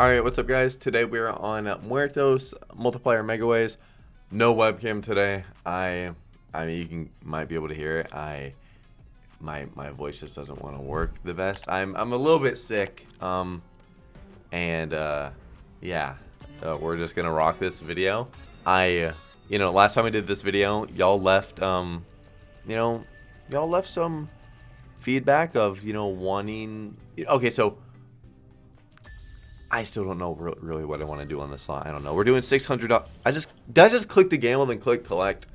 Alright, what's up guys? Today we're on Muertos Multiplier Megaways. No webcam today. I I mean you can might be able to hear it. I my my voice just doesn't want to work the best. I'm I'm a little bit sick. Um and uh yeah, uh, we're just gonna rock this video. I you know, last time I did this video, y'all left um you know, y'all left some feedback of, you know, wanting okay, so I still don't know re really what I want to do on this slot. I don't know. We're doing 600. I just did I just click the gamble and then click collect.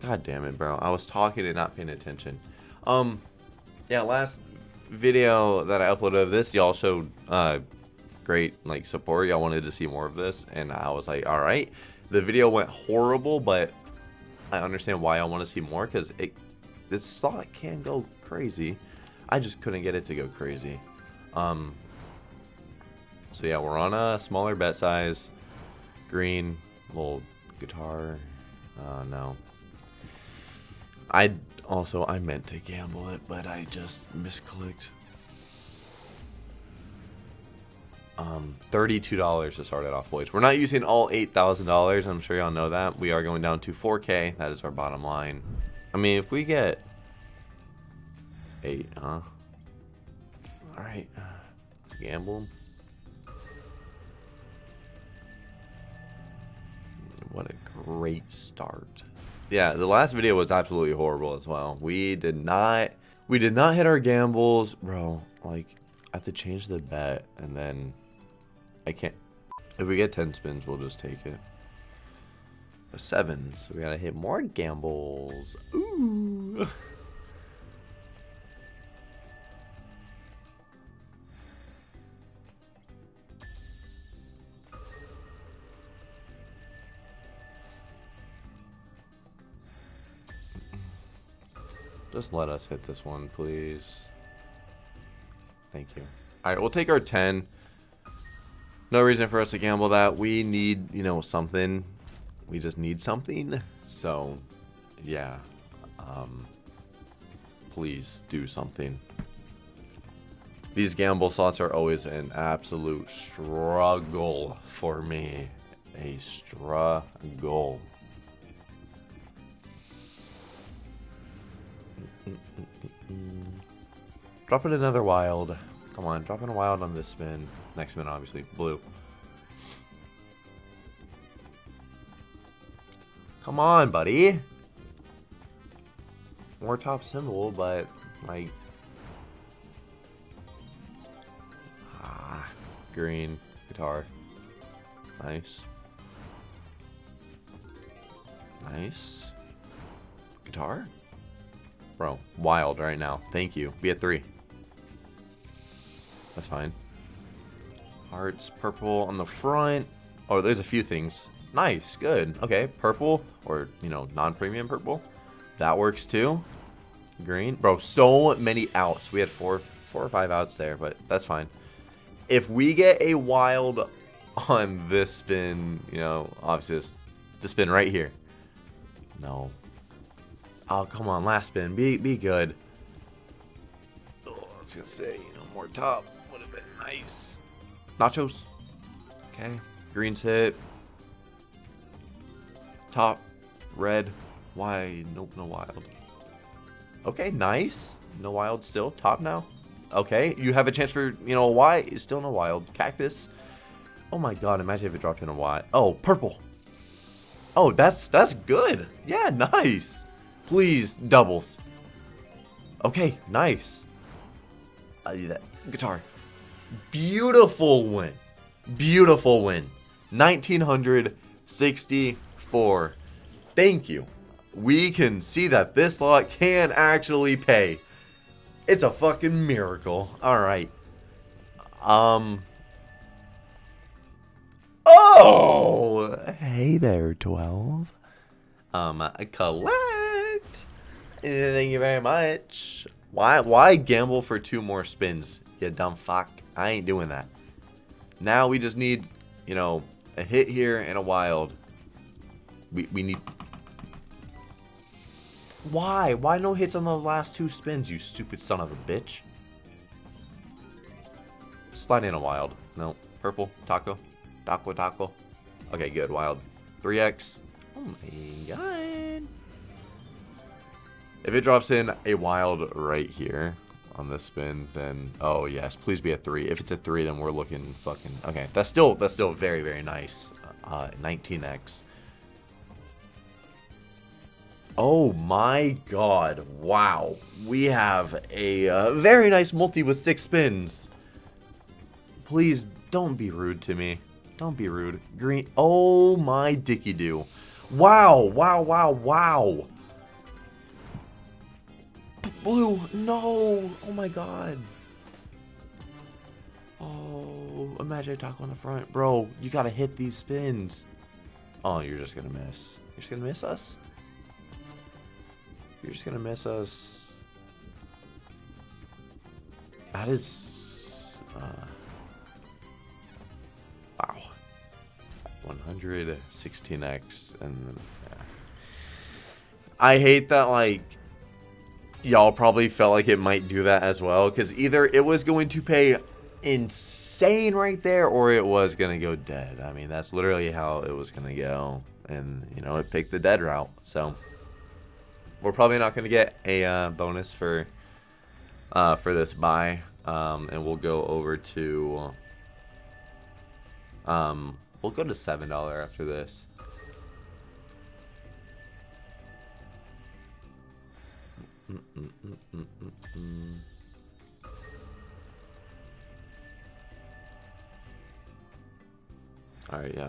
God damn it, bro. I was talking and not paying attention. Um, yeah, last video that I uploaded of this, y'all showed uh great like support. Y'all wanted to see more of this, and I was like, all right. The video went horrible, but I understand why I want to see more because it this slot can go crazy. I just couldn't get it to go crazy. Um, so yeah, we're on a smaller bet size. Green, little guitar. Uh, no. I also, I meant to gamble it, but I just misclicked. Um, $32 to start it off, boys. We're not using all $8,000. I'm sure y'all know that. We are going down to 4K. That is our bottom line. I mean, if we get 8, huh? Alright. Gamble. What a great start. Yeah, the last video was absolutely horrible as well. We did not we did not hit our gambles, bro. Like I have to change the bet and then I can't if we get 10 spins, we'll just take it. A 7, so we got to hit more gambles. Ooh. Just let us hit this one, please. Thank you. Alright, we'll take our 10. No reason for us to gamble that. We need, you know, something. We just need something. So, yeah. Um, please do something. These gamble slots are always an absolute struggle for me. A struggle. Mm, mm, mm, drop it another wild. Come on, drop in a wild on this spin. Next spin, obviously. Blue. Come on, buddy. More top symbol, but, like... Ah, green. Guitar. Nice. Nice. Guitar? Bro, wild right now. Thank you. Be at three. That's fine. Hearts, purple on the front. Oh, there's a few things. Nice, good. Okay, purple, or, you know, non-premium purple. That works too. Green. Bro, so many outs. We had four, four or five outs there, but that's fine. If we get a wild on this spin, you know, obviously the spin right here. No. Oh, come on, last spin. Be, be good. Oh, I was going to say, you know, more top would have been nice. Nachos. Okay. Greens hit. Top. Red. Why? Nope, no wild. Okay, nice. No wild still. Top now. Okay, you have a chance for, you know, why? Still no wild. Cactus. Oh my god, imagine if it dropped in a Y. Oh, purple. Oh, that's that's good. Yeah, nice. Please, doubles. Okay, nice. I do that. Guitar. Beautiful win. Beautiful win. 1964. Thank you. We can see that this lot can actually pay. It's a fucking miracle. Alright. Um. Oh! Hey there, 12. Um, collect. Thank you very much. Why why gamble for two more spins, you dumb fuck? I ain't doing that. Now we just need, you know, a hit here and a wild. We, we need... Why? Why no hits on the last two spins, you stupid son of a bitch? Slide in a wild. No. Purple. Taco. Taco taco. Okay, good. Wild. 3x. Oh my god. If it drops in a wild right here on this spin, then oh yes, please be a three. If it's a three, then we're looking fucking okay. That's still that's still very very nice. Uh, 19x. Oh my god! Wow, we have a uh, very nice multi with six spins. Please don't be rude to me. Don't be rude. Green. Oh my dicky do. Wow! Wow! Wow! Wow! Blue, no! Oh my god. Oh, imagine taco on the front. Bro, you gotta hit these spins. Oh, you're just gonna miss. You're just gonna miss us? You're just gonna miss us. That is... Uh, wow. 116x and... Yeah. I hate that, like y'all probably felt like it might do that as well because either it was going to pay insane right there or it was going to go dead. I mean, that's literally how it was going to go. And, you know, it picked the dead route. So, we're probably not going to get a uh, bonus for uh, for this buy. Um, and we'll go over to... Um, we'll go to $7 after this. Alright, yeah.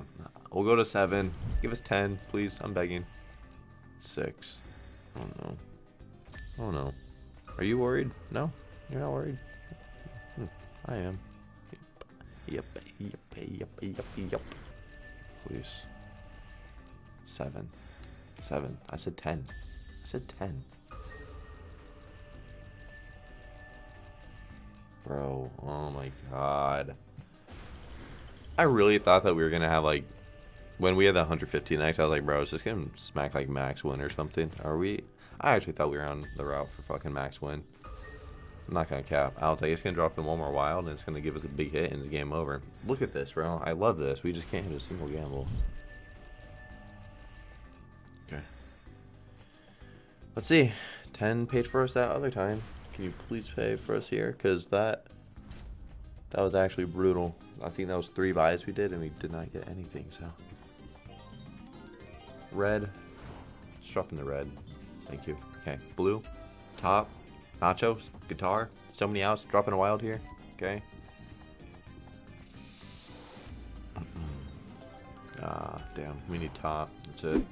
We'll go to seven. Give us ten, please. I'm begging. Six. Oh no. Oh no. Are you worried? No? You're not worried? Hmm. I am. Yep. Yep. Yep. Yep. Yep. Please. Seven. Seven. I said ten. I said ten. Bro, oh my god. I really thought that we were going to have, like, when we had the 115x, I was like, bro, it's just going to smack, like, max win or something. Are we? I actually thought we were on the route for fucking max win. I'm not going to cap. I was like, it's going to drop in one more wild, and it's going to give us a big hit, and it's game over. Look at this, bro. I love this. We just can't hit a single gamble. Okay. Let's see. 10 paid for us that other time. Can you please pay for us here? Because that that was actually brutal. I think that was three buys we did, and we did not get anything, so. Red. Dropping the red. Thank you. Okay, blue. Top. Nachos. Guitar. So many outs. Dropping a wild here. Okay. ah, damn. We need top. That's it.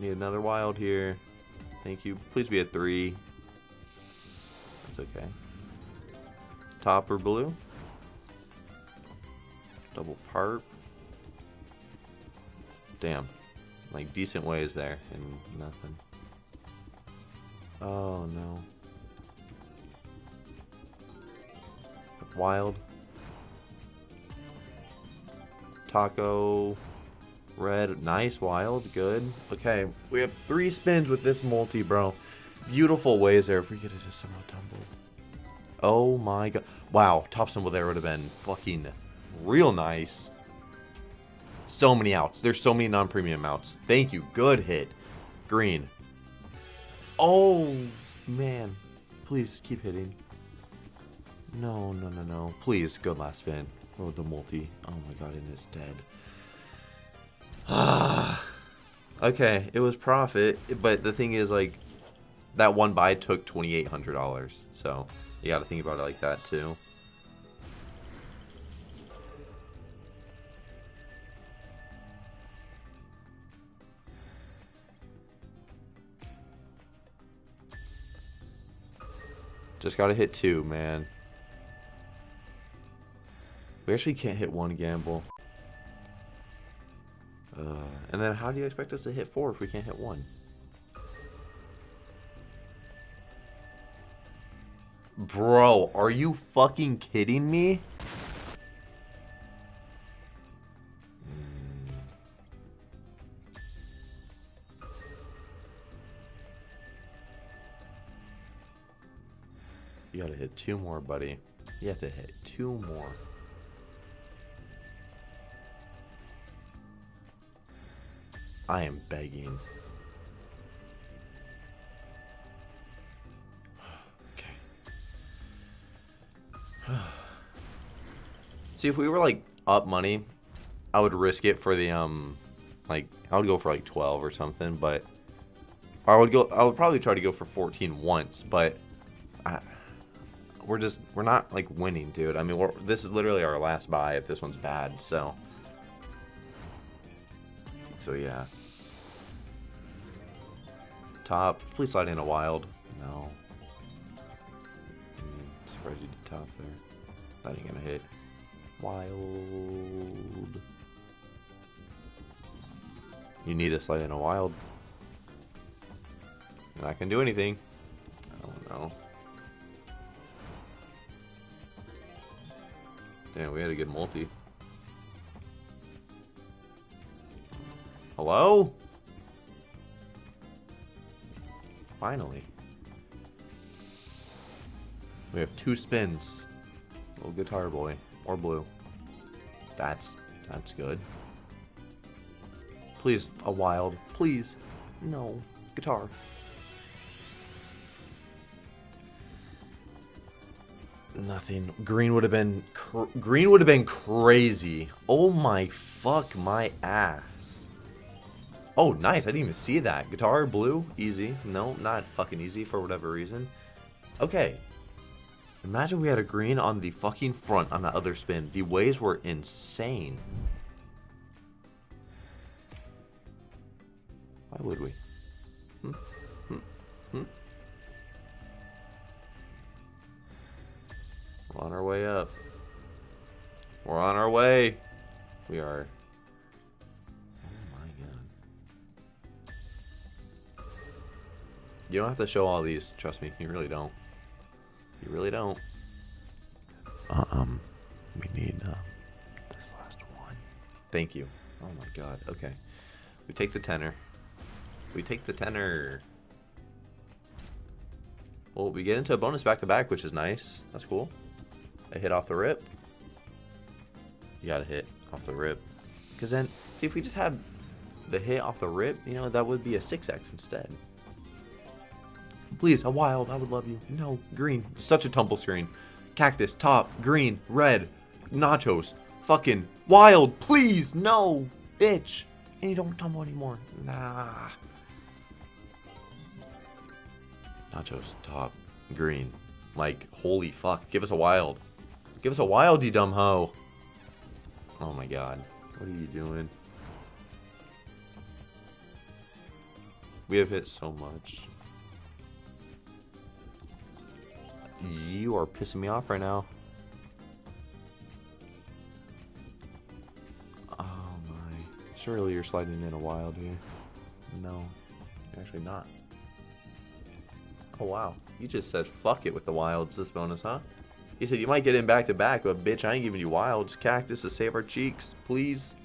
Need another wild here. Thank you. Please be a three. That's okay. Top or blue. Double part. Damn. Like decent ways there and nothing. Oh no. Wild. Taco. Red, nice, wild, good. Okay, we have three spins with this multi, bro. Beautiful ways there if we could have just somehow tumbled. Oh my god. Wow, top symbol there would have been fucking real nice. So many outs. There's so many non-premium outs. Thank you. Good hit. Green. Oh, man. Please keep hitting. No, no, no, no. Please, good last spin. Oh, the multi. Oh my god, and it's dead. Ah. okay, it was profit, but the thing is, like, that one buy took $2,800. So, you gotta think about it like that, too. Just gotta hit two, man. We actually can't hit one gamble. Uh, and then how do you expect us to hit four if we can't hit one? Bro, are you fucking kidding me? You gotta hit two more, buddy. You have to hit two more. I am begging. okay. See, if we were like up money, I would risk it for the um, like I would go for like 12 or something, but I would go. I would probably try to go for 14 once, but I, we're just we're not like winning, dude. I mean, we're, this is literally our last buy if this one's bad. So, so yeah. Top, please slide in a wild. No. Mm, surprised you did top there. That ain't gonna hit. Wild. You need to slide in a wild. And I can do anything. I don't know. Damn, we had a good multi. Hello? Finally. We have two spins. Little guitar boy. Or blue. That's that's good. Please, a wild. Please. No. Guitar. Nothing. Green would have been green would have been crazy. Oh my fuck my ass. Oh, nice. I didn't even see that. Guitar blue, easy. No, not fucking easy for whatever reason. Okay. Imagine we had a green on the fucking front on that other spin. The waves were insane. Why would we? Hmm? Hmm? Hmm? We're on our way up. We're on our way. We are. You don't have to show all these. Trust me, you really don't. You really don't. Uh, um, we need um, this last one. Thank you. Oh my god. Okay. We take the tenor. We take the tenor. Well, we get into a bonus back-to-back, -back, which is nice. That's cool. A hit off the rip. You gotta hit off the rip. Because then, see, if we just had the hit off the rip, you know, that would be a 6x instead. Please, a wild, I would love you. No, green. Such a tumble screen. Cactus, top, green, red, nachos, fucking wild, please, no, bitch. And you don't tumble anymore. Nah. Nachos, top, green. Like, holy fuck, give us a wild. Give us a wild, you dumb hoe. Oh my god. What are you doing? We have hit so much. You are pissing me off right now. Oh my. Surely you're sliding in a wild here. No. Actually not. Oh wow. You just said fuck it with the wilds this bonus, huh? He said, you might get in back to back, but bitch, I ain't giving you wilds. Cactus to save our cheeks, please.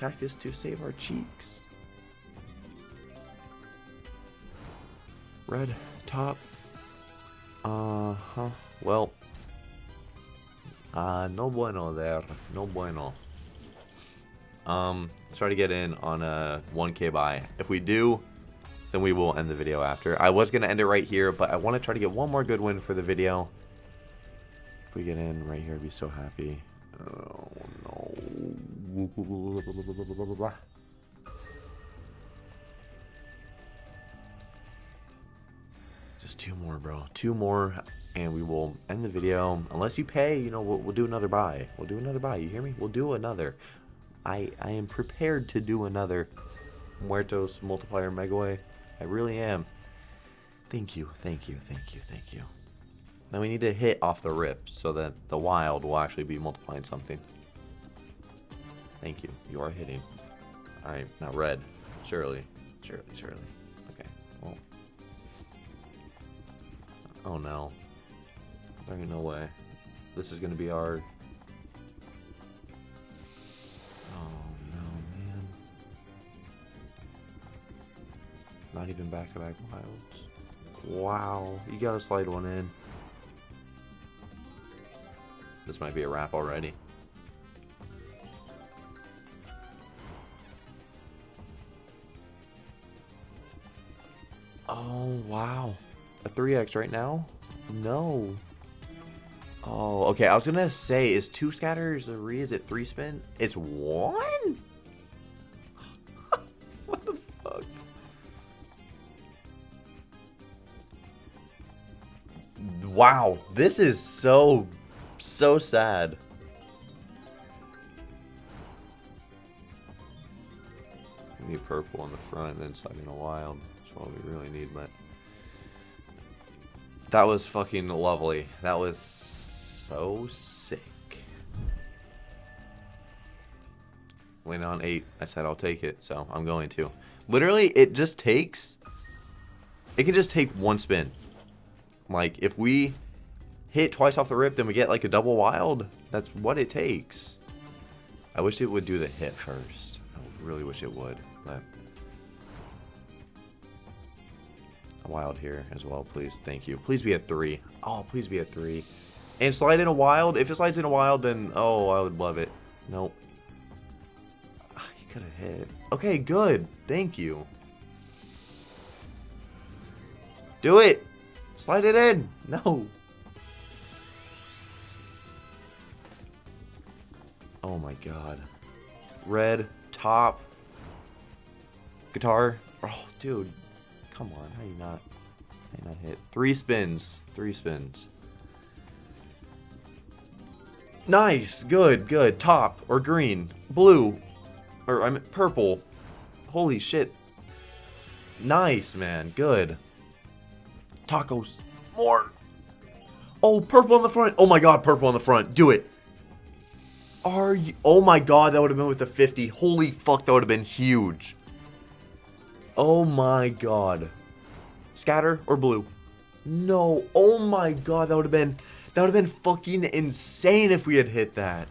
Cactus to save our cheeks. Red top. Uh-huh. Well. Uh, no bueno there. No bueno. Um, let's try to get in on a 1k buy. If we do, then we will end the video after. I was going to end it right here, but I want to try to get one more good win for the video If we get in right here, I'd be so happy. Oh no. Just two more, bro. Two more, and we will end the video. Unless you pay, you know, we'll, we'll do another buy. We'll do another buy. You hear me? We'll do another. I I am prepared to do another Muertos multiplier Megaway. I really am. Thank you, thank you, thank you, thank you. Now we need to hit off the rip so that the wild will actually be multiplying something. Thank you. You are hitting. Alright, now red. Surely. Surely, surely. Oh no. There ain't no way. This is gonna be our... Oh no, man. Not even back-to-back -back wilds. Wow, you gotta slide one in. This might be a wrap already. Oh, wow. A 3x right now? No. Oh, okay. I was to say, is two scatters a re? Is it three spin? It's one? what the fuck? Wow. This is so, so sad. need purple on the front and sliding a wild That's what we really need, but that was fucking lovely. That was so sick. Went on eight. I said I'll take it, so I'm going to. Literally, it just takes. It can just take one spin. Like if we hit twice off the rip, then we get like a double wild. That's what it takes. I wish it would do the hit first. I really wish it would, wild here as well, please. Thank you. Please be a three. Oh, please be a three. And slide in a wild. If it slides in a wild, then, oh, I would love it. Nope. Ah, oh, you could have hit. Okay, good. Thank you. Do it. Slide it in. No. Oh my god. Red, top, guitar. Oh, dude. Come on, how you not, how you not hit? Three spins, three spins. Nice, good, good. Top or green, blue, or I'm purple. Holy shit. Nice, man, good. Tacos, more. Oh, purple on the front. Oh my god, purple on the front. Do it. Are you? Oh my god, that would have been with the 50. Holy fuck, that would have been huge. Oh my god. Scatter or blue? No. Oh my god, that would have been that would have been fucking insane if we had hit that.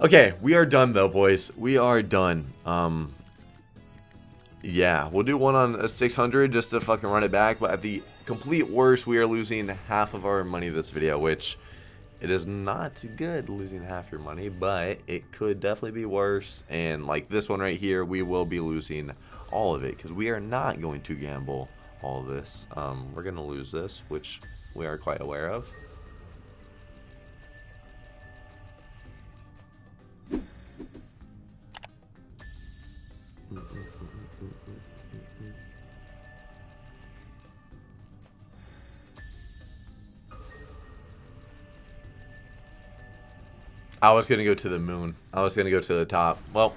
Okay, we are done though, boys. We are done. Um yeah, we'll do one on a 600 just to fucking run it back, but at the complete worst, we are losing half of our money this video, which it is not good losing half your money, but it could definitely be worse. And like this one right here, we will be losing all of it because we are not going to gamble all this. Um, we're going to lose this, which we are quite aware of. I was going to go to the moon. I was going to go to the top. Well,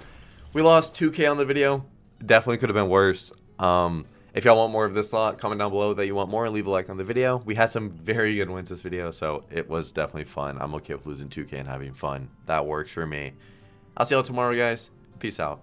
we lost 2k on the video. Definitely could have been worse. Um, if y'all want more of this lot, comment down below that you want more. And leave a like on the video. We had some very good wins this video, so it was definitely fun. I'm okay with losing 2k and having fun. That works for me. I'll see y'all tomorrow, guys. Peace out.